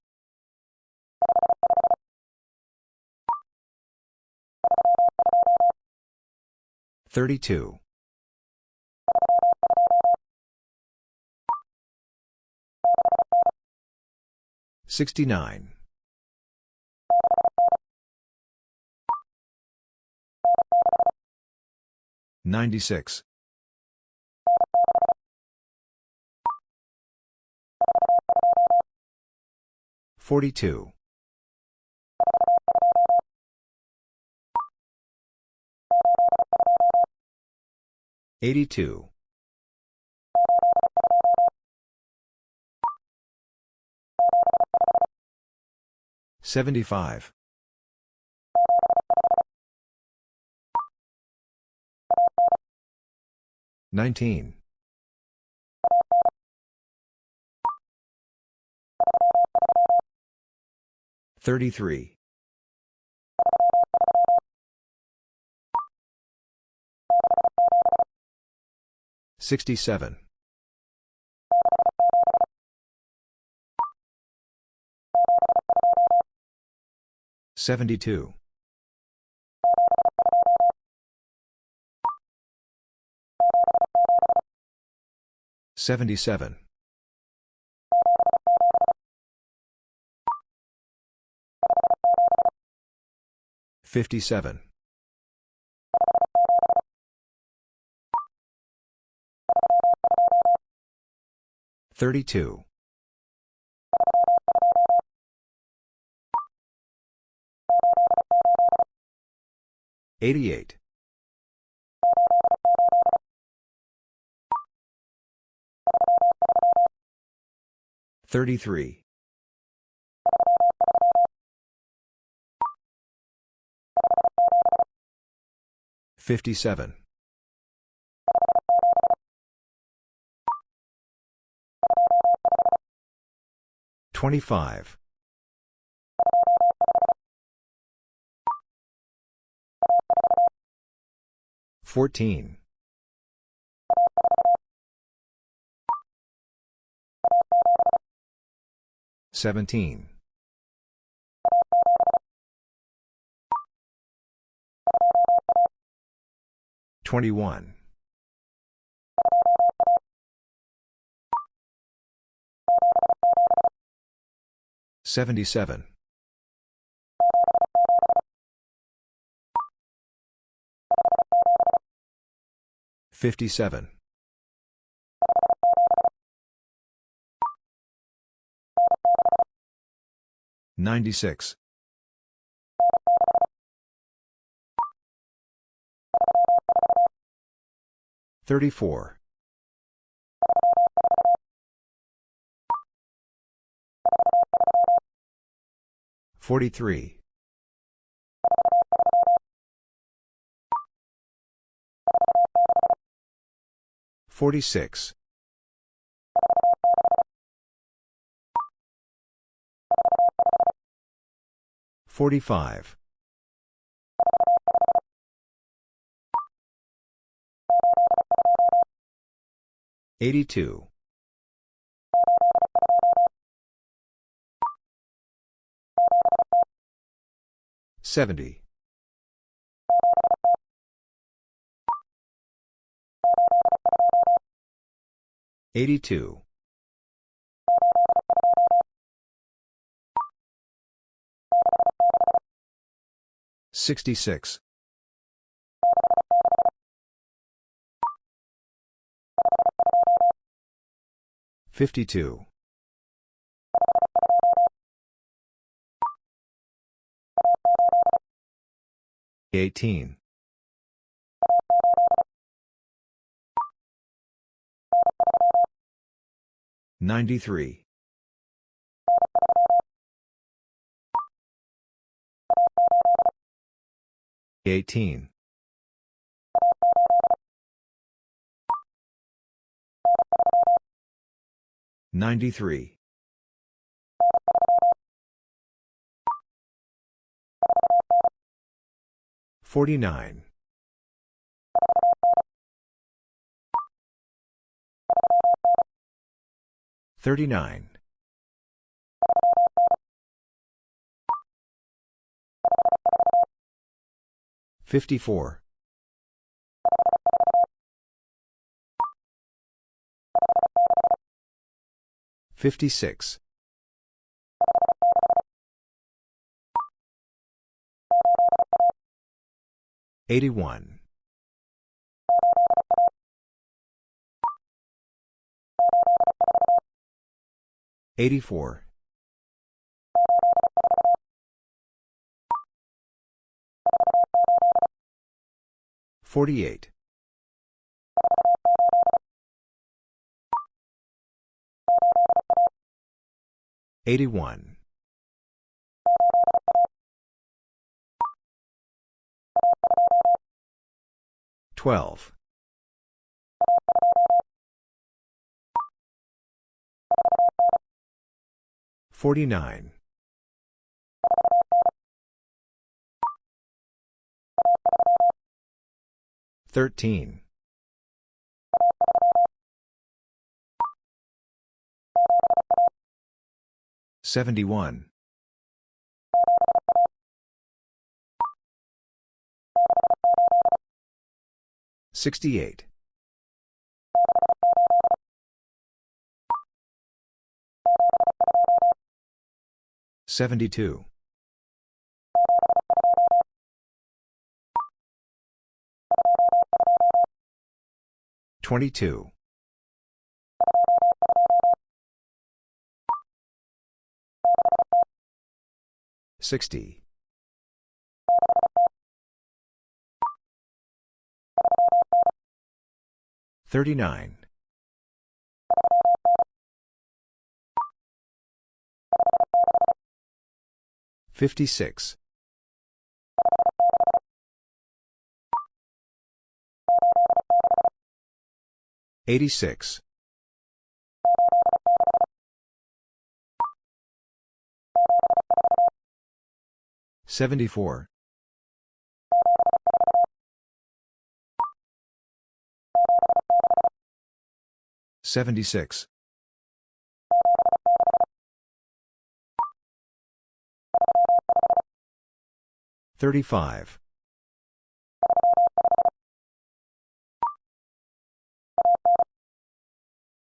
32. 69. 96. 42. 82. 75. 19. 33. 67. 72. 77. 57. 32. 88. 33. 57. 25. 14. 17. 21. 77. 57. 96. 34. 43. 46. 45. 82. 70. 82. 66. 52. 18. 93. 18. 93. 49. 39. 54. 56. 81. 84. 48. 81. 12. 49. 13. 71. 68. 72. 22. 60. 39. 56. 86. 74. 76. 35.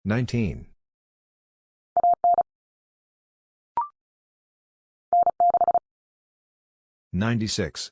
19. 96.